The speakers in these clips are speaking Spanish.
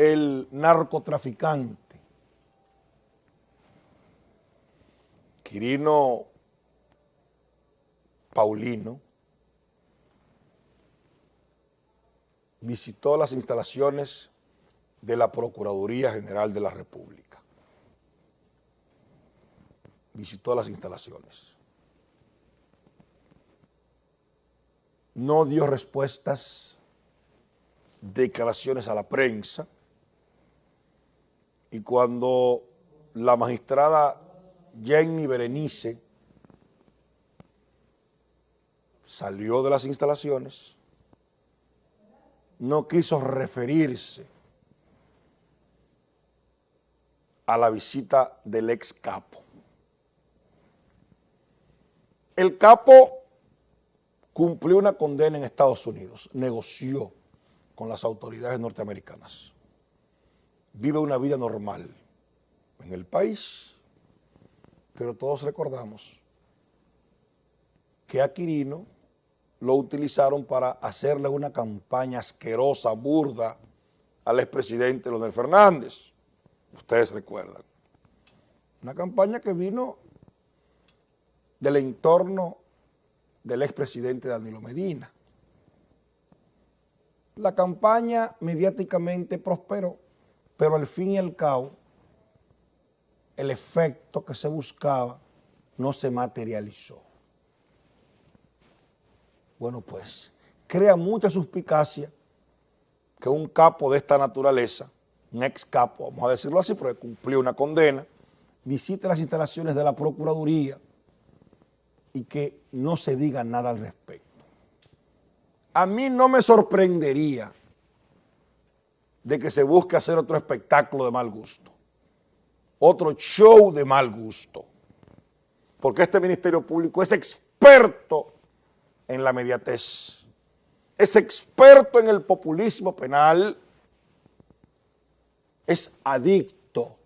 el narcotraficante Quirino Paulino visitó las instalaciones de la Procuraduría General de la República. Visitó las instalaciones. No dio respuestas, declaraciones a la prensa, y cuando la magistrada Jenny Berenice salió de las instalaciones, no quiso referirse a la visita del ex capo. El capo cumplió una condena en Estados Unidos, negoció con las autoridades norteamericanas, vive una vida normal en el país, pero todos recordamos que a Quirino lo utilizaron para hacerle una campaña asquerosa, burda, al expresidente Leonel Fernández. Ustedes recuerdan. Una campaña que vino del entorno del expresidente Danilo Medina. La campaña mediáticamente prosperó, pero al fin y al cabo el efecto que se buscaba no se materializó. Bueno, pues crea mucha suspicacia que un capo de esta naturaleza, un ex capo, vamos a decirlo así, porque cumplió una condena, visite las instalaciones de la Procuraduría y que no se diga nada al respecto. A mí no me sorprendería de que se busque hacer otro espectáculo de mal gusto otro show de mal gusto, porque este Ministerio Público es experto en la mediatez, es experto en el populismo penal, es adicto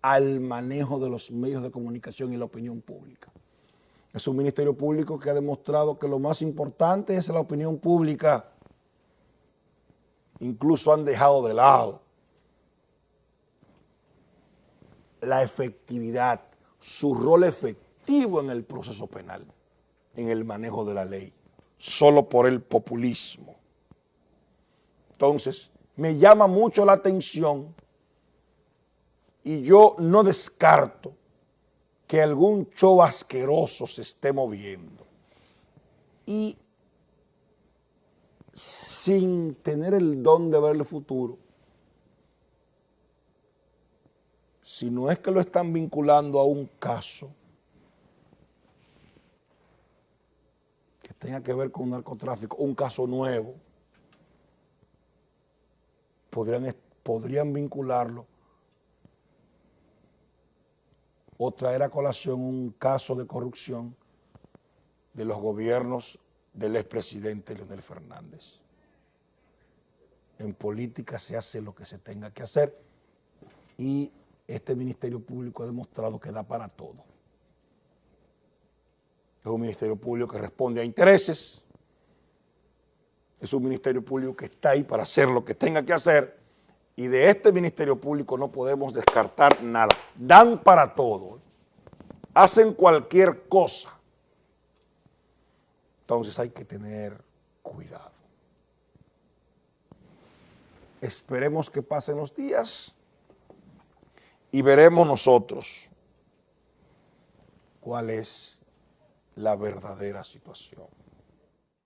al manejo de los medios de comunicación y la opinión pública. Es un ministerio público que ha demostrado que lo más importante es la opinión pública. Incluso han dejado de lado la efectividad, su rol efectivo en el proceso penal, en el manejo de la ley, solo por el populismo. Entonces, me llama mucho la atención y yo no descarto que algún show asqueroso se esté moviendo. Y sin tener el don de ver el futuro, si no es que lo están vinculando a un caso que tenga que ver con narcotráfico, un caso nuevo, podrían, podrían vincularlo o traer a colación un caso de corrupción de los gobiernos del expresidente Leonel Fernández. En política se hace lo que se tenga que hacer y este Ministerio Público ha demostrado que da para todo. Es un Ministerio Público que responde a intereses, es un Ministerio Público que está ahí para hacer lo que tenga que hacer y de este Ministerio Público no podemos descartar nada. Dan para todo, hacen cualquier cosa. Entonces hay que tener cuidado. Esperemos que pasen los días y veremos nosotros cuál es la verdadera situación.